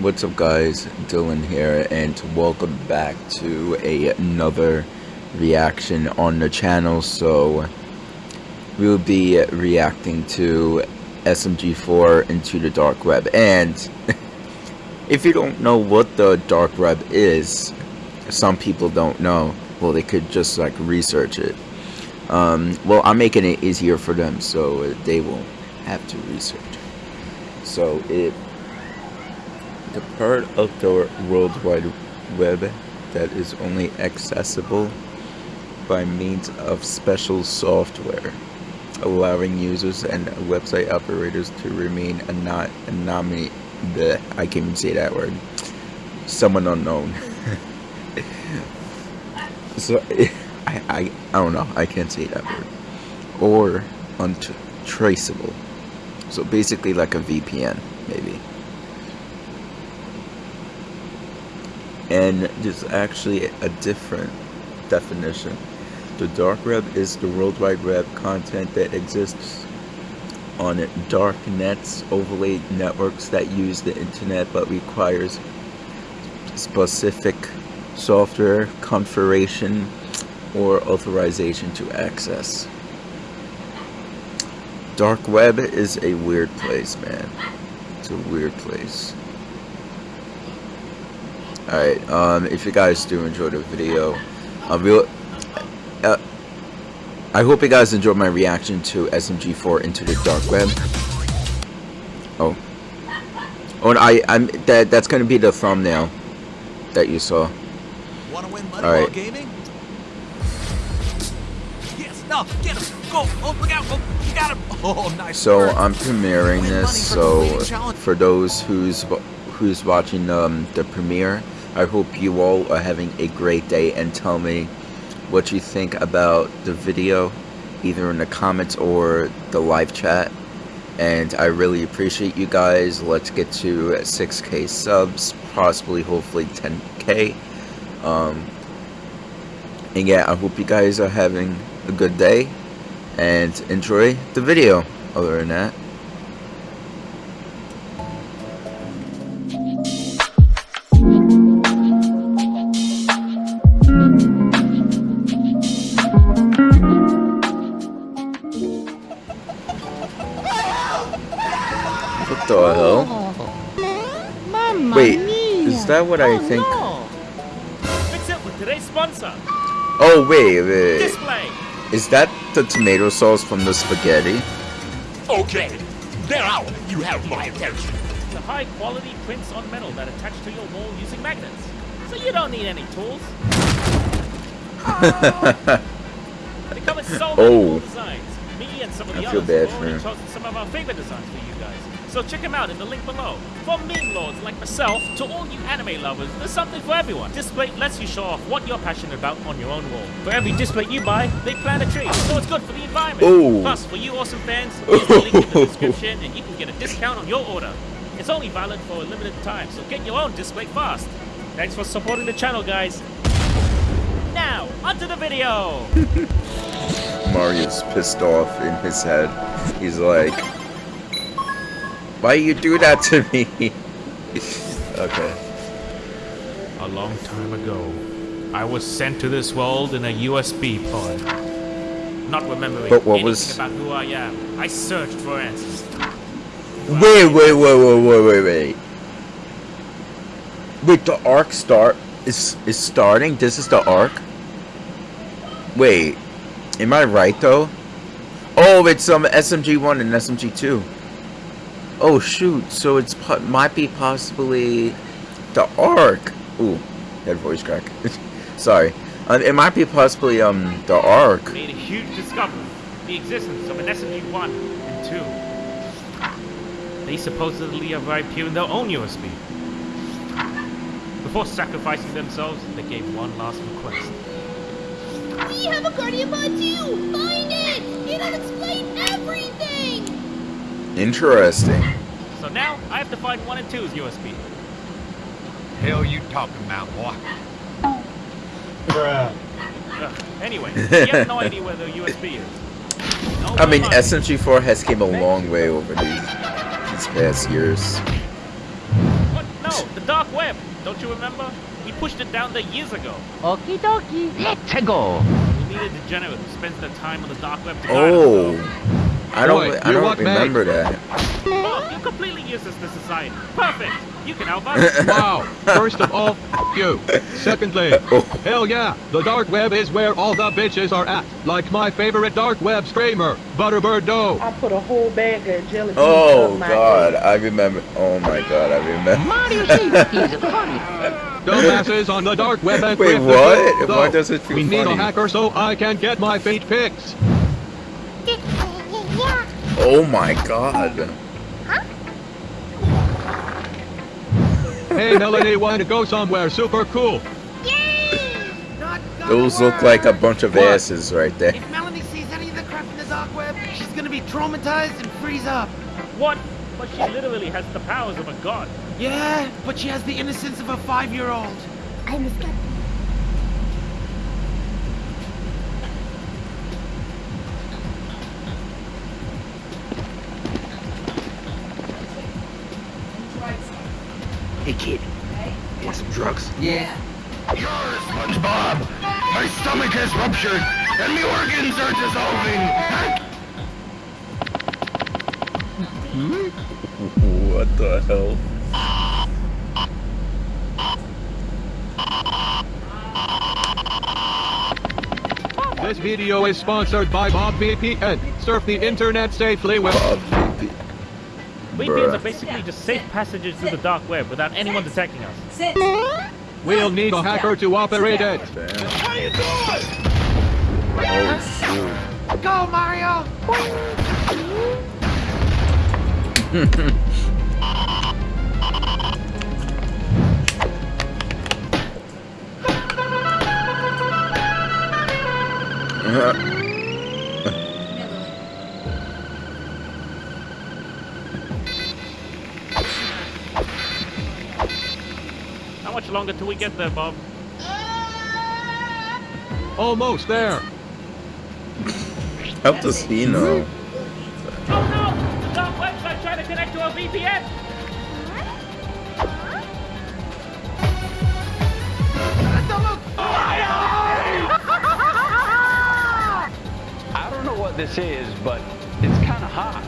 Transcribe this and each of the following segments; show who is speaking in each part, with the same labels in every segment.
Speaker 1: what's up guys, Dylan here, and welcome back to a, another reaction on the channel. So, we'll be reacting to SMG4 into the dark web. And, if you don't know what the dark web is, some people don't know, well they could just like research it. Um, well, I'm making it easier for them so they won't have to research. So it the part of the World Wide Web that is only accessible by means of special software, allowing users and website operators to remain anonymous. I can't even say that word. Someone unknown. so, I, I, I don't know. I can't say that word. Or untraceable. So basically like a VPN, maybe. And there's actually a different definition. The dark web is the World Wide Web content that exists on dark nets, overlaid networks that use the internet but requires specific software configuration or authorization to access. Dark web is a weird place, man. It's a weird place. Alright, um, if you guys do enjoy the video, um, we'll, uh, I hope you guys enjoyed my reaction to SMG4 Into the Dark Web. Oh. Oh, and I, I'm, that, that's gonna be the thumbnail that you saw.
Speaker 2: Wanna win money All right. gaming? Yes, no, get him, go, oh, look out, oh, you got him. Oh, nice
Speaker 1: So. I'm premiering this, so for those who's, who's watching um, the premiere, I hope you all are having a great day and tell me what you think about the video either in the comments or the live chat. And I really appreciate you guys. Let's get to 6k subs possibly hopefully 10k um, and yeah I hope you guys are having a good day and enjoy the video. Other than that that what I oh, think?
Speaker 3: No. Fix it with today's sponsor.
Speaker 1: Oh wait, wait.
Speaker 3: Displate.
Speaker 1: Is that the tomato sauce from the spaghetti?
Speaker 4: Okay, now you have my attention.
Speaker 3: The high quality prints on metal that attach to your wall using magnets. So you don't need any tools. they come in so many
Speaker 1: oh.
Speaker 3: designs. Me and some of the
Speaker 1: I feel bad
Speaker 3: have already chosen some of our favorite designs for you guys. So check them out in the link below. From meme lords like myself to all you anime lovers, there's something for everyone. Displate lets you show off what you're passionate about on your own wall. For every Displate you buy, they plant a tree, so it's good for the environment.
Speaker 1: Ooh.
Speaker 3: Plus, for you awesome fans, use the link in the description and you can get a discount on your order. It's only valid for a limited time, so get your own Displate fast. Thanks for supporting the channel, guys. Now, onto the video!
Speaker 1: Mario's pissed off in his head. He's like, why you do that to me? okay.
Speaker 3: A long time ago, I was sent to this world in a USB pod. Not remembering
Speaker 1: but what
Speaker 3: anything
Speaker 1: was...
Speaker 3: about who I am, I searched for answers.
Speaker 1: Wait, wait, wait, wait, wait, wait, wait. Wait, the arc start is is starting. This is the arc. Wait, am I right though? Oh, it's um SMG one and SMG two. Oh shoot, so it's might be possibly the Ark. Ooh, head voice crack. Sorry. Uh, it might be possibly um the Ark.
Speaker 3: Made a huge discovery. The existence of an SMG-1 and 2. They supposedly arrived here in their own USB. Before sacrificing themselves, they gave one last request.
Speaker 5: We have a Guardian Pod too! Find it! It'll explain everything!
Speaker 1: Interesting.
Speaker 3: So now, I have to find 1 and two's USB.
Speaker 4: Hell you talking about, boy?
Speaker 3: Bruh. Uh, anyway, you have no idea where the USB is. No
Speaker 1: I mean, SMG4 has came a long way over these, these past years.
Speaker 3: What? No, the dark web. Don't you remember? We pushed it down there years ago.
Speaker 6: Okie dokie. Let's go.
Speaker 3: We need a degenerate who spends their time on the dark web to guide us.
Speaker 1: Oh, I don't.
Speaker 7: Boy,
Speaker 1: I don't
Speaker 7: what, mate?
Speaker 1: remember that.
Speaker 3: Bob, you're completely useless to society. Perfect. You can help us.
Speaker 7: Wow. First of all, f- you. Secondly,
Speaker 1: Oh.
Speaker 7: hell yeah, the dark web is where all the bitches are at. Like my favorite dark web screamer, Butterbird Doe.
Speaker 8: I put a whole bag of jelly beans
Speaker 1: Oh
Speaker 8: up my
Speaker 1: God,
Speaker 8: ass.
Speaker 1: I remember. Oh my God, I remember.
Speaker 6: Mario says he's funny.
Speaker 7: Dumbasses on the dark web and
Speaker 1: Wait,
Speaker 7: grip the
Speaker 1: what? Why does it feel
Speaker 7: We need a hacker so I can get my feet pics.
Speaker 1: Oh my God.
Speaker 7: Hey Melanie, want to go somewhere super cool?
Speaker 2: Not gonna
Speaker 1: Those look like a bunch of
Speaker 7: What?
Speaker 1: asses right there.
Speaker 2: If Melanie sees any of the crap in the dark web, she's gonna be traumatized and freeze up.
Speaker 3: What? But she literally has the powers of a god.
Speaker 2: Yeah, but she has the innocence of a five-year-old.
Speaker 5: I'm a
Speaker 4: Hey, kid. Want some drugs? Yeah. Yours, SpongeBob. My stomach has ruptured, and the organs are dissolving.
Speaker 1: What the hell?
Speaker 7: This video is sponsored by Bob VPN. Surf the internet safely with
Speaker 1: Bob VP.
Speaker 3: VPNs
Speaker 1: Bruh.
Speaker 3: are basically just safe passages through the dark web without anyone detecting us.
Speaker 7: We'll need a hacker to operate it.
Speaker 4: How you doing?
Speaker 2: Go, Mario!
Speaker 3: How much longer till we get there, Bob?
Speaker 7: Almost there.
Speaker 1: Help does he know?
Speaker 3: Oh no! The dark website trying to connect to our VPN!
Speaker 9: I don't know what this is, but it's kind of hot.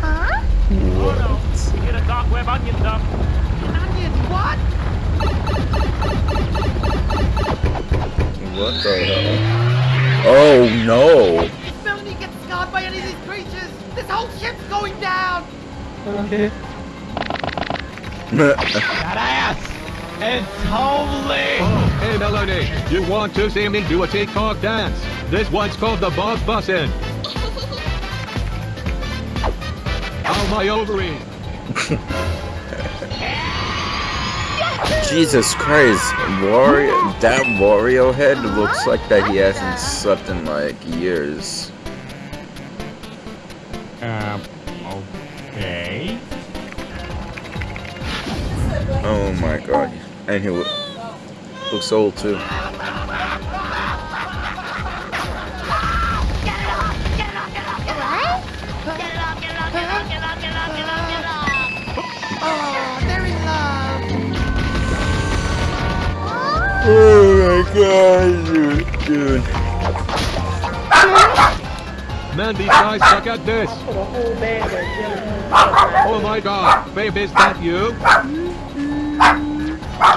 Speaker 9: Huh?
Speaker 3: Oh no! Get a dark web onion dump.
Speaker 2: Onion, what?
Speaker 1: What the hell? Oh no!
Speaker 2: If Melanie gets scarred by any of these creatures, this whole ship's going down!
Speaker 8: Okay.
Speaker 2: That ass! It's holy!
Speaker 7: Oh, hey Melanie, you want to see me do a TikTok dance? This one's called the Bob Bussin'. Ow, my ovary.
Speaker 1: Jesus Christ, Wario, that Wario head looks like that he hasn't slept in like years.
Speaker 3: Um, okay.
Speaker 1: Oh my god. And he looks old too.
Speaker 2: Oh
Speaker 1: my god, dude. dude.
Speaker 7: Mandy, I suck at this.
Speaker 8: Put a whole bag of jelly beans up my ass.
Speaker 7: Oh my god, babe, is that you?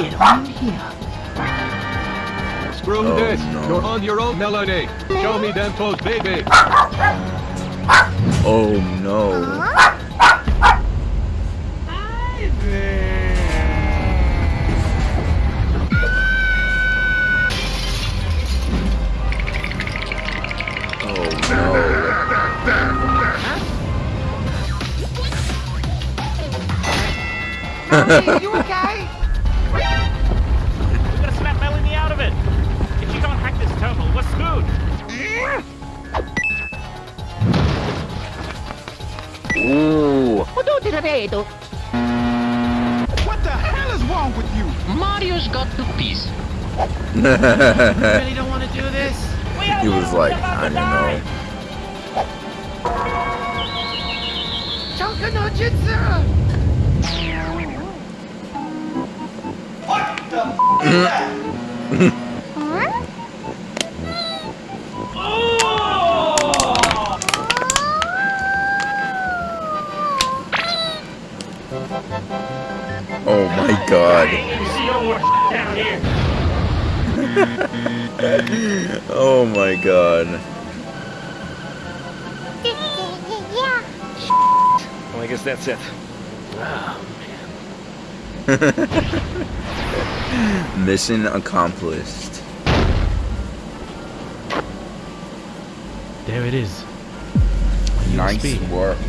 Speaker 6: Get on here.
Speaker 7: Screw
Speaker 1: Oh,
Speaker 7: this.
Speaker 1: no.
Speaker 7: You're on your own, Melanie. Show me them toes, baby.
Speaker 1: Oh no. No.
Speaker 2: Melanie, you okay?
Speaker 3: We gotta snap Melanie out of it! If she can't hack this terminal, we're screwed!
Speaker 1: Ooh.
Speaker 6: What
Speaker 4: What the hell is wrong with you?
Speaker 6: Mario's got two piece.
Speaker 2: really don't want to do this?
Speaker 1: He was like, I don't know.
Speaker 2: Chunka no Jitsu!
Speaker 1: Oh my god. Oh my god.
Speaker 4: I guess that's it.
Speaker 1: Mission accomplished.
Speaker 3: There it is.
Speaker 1: Nice
Speaker 3: USB.
Speaker 1: work.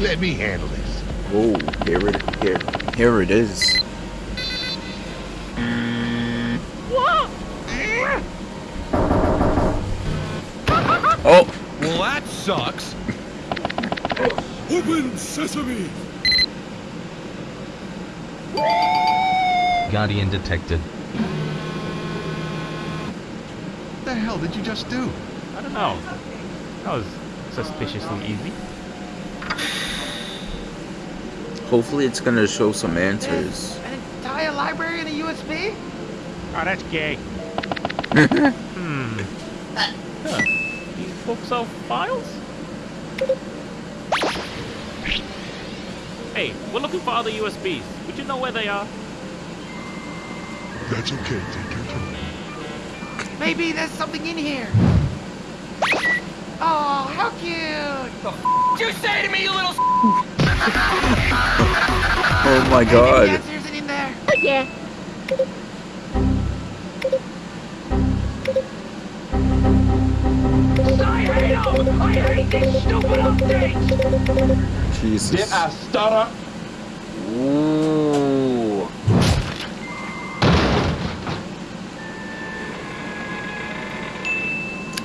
Speaker 4: Let me handle this.
Speaker 1: Oh, here it here here it is. Oh,
Speaker 7: Well, that sucks. Open sesame.
Speaker 10: Guardian detected.
Speaker 4: What the hell did you just do?
Speaker 3: I don't know. That was suspiciously easy.
Speaker 1: hopefully it's gonna show some answers.
Speaker 2: An entire library in a USB?
Speaker 3: Oh, that's gay. hmm. Huh. These books are files? Hey, we're looking for other USBs. Would you know where they are?
Speaker 4: That's okay. Take your time.
Speaker 2: Maybe there's something in here. Oh, how cute!
Speaker 1: The f you say to me, you little Oh my
Speaker 2: Maybe the
Speaker 1: god.
Speaker 2: answer isn't in there.
Speaker 5: Oh, yeah.
Speaker 1: Jesus.
Speaker 8: stutter.
Speaker 1: Ooh.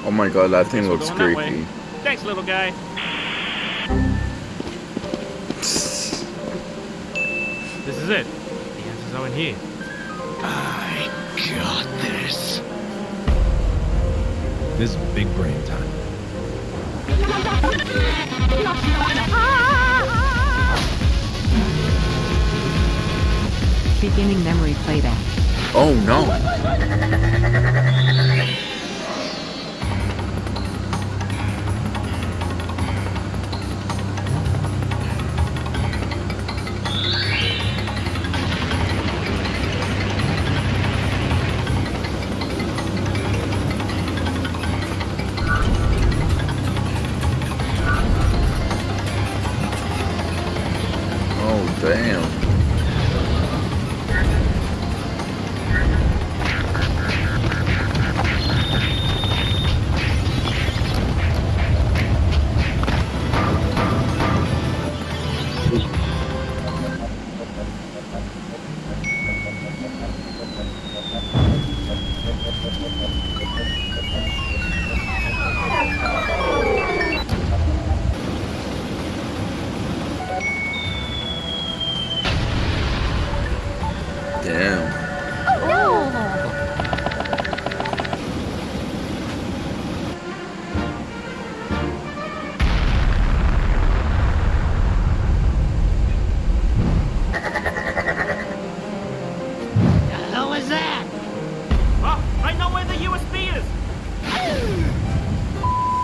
Speaker 1: Oh my god, that thing looks
Speaker 3: going that way.
Speaker 1: creepy.
Speaker 3: Thanks, little guy. This is it. The answers are in here.
Speaker 4: I got this.
Speaker 7: This is big brain time.
Speaker 6: Beginning memory playback.
Speaker 1: Oh no.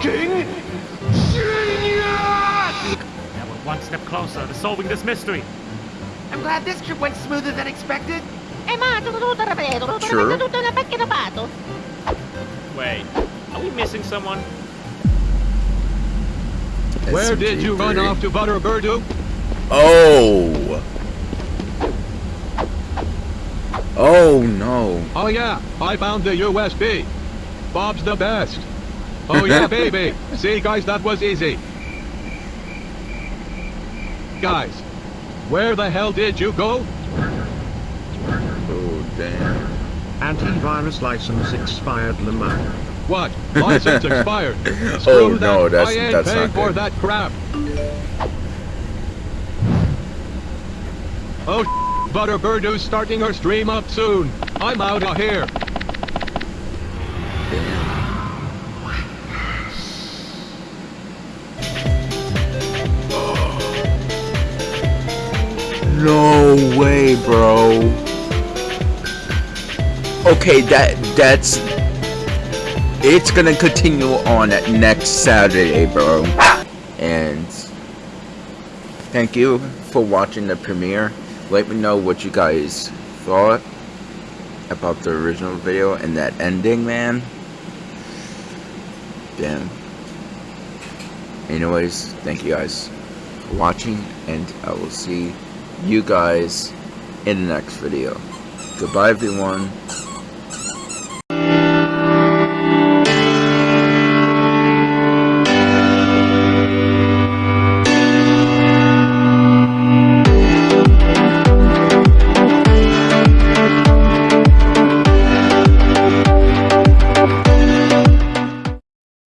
Speaker 3: Now we're one step closer to solving this mystery.
Speaker 2: I'm glad this trip went smoother than expected.
Speaker 5: Eh, ma, tutto ripeto, tutto
Speaker 1: Sure.
Speaker 5: tutto una pacchetta pato.
Speaker 3: Wait, are we missing someone?
Speaker 7: Where did you run off to Butterbirdu?
Speaker 1: Oh. Oh no.
Speaker 7: Oh yeah, I found the USB. Bob's the best. Oh yeah, baby. See, guys, that was easy. Guys, where the hell did you go?
Speaker 1: Oh damn.
Speaker 11: Antivirus license expired Lamar.
Speaker 7: What? License expired.
Speaker 1: Oh
Speaker 7: Screw
Speaker 1: no,
Speaker 7: that.
Speaker 1: that's
Speaker 7: I ain't
Speaker 1: that's
Speaker 7: paying
Speaker 1: not
Speaker 7: for
Speaker 1: good.
Speaker 7: that crap. Oh, Butterbirdu's starting her stream up soon. I'm out of here.
Speaker 1: No way, bro. Okay, that that's it's gonna continue on next Saturday, bro. And thank you for watching the premiere. Let me know what you guys thought about the original video and that ending, man. Damn. Anyways, thank you guys for watching, and I will see you guys in the next video. Goodbye, everyone.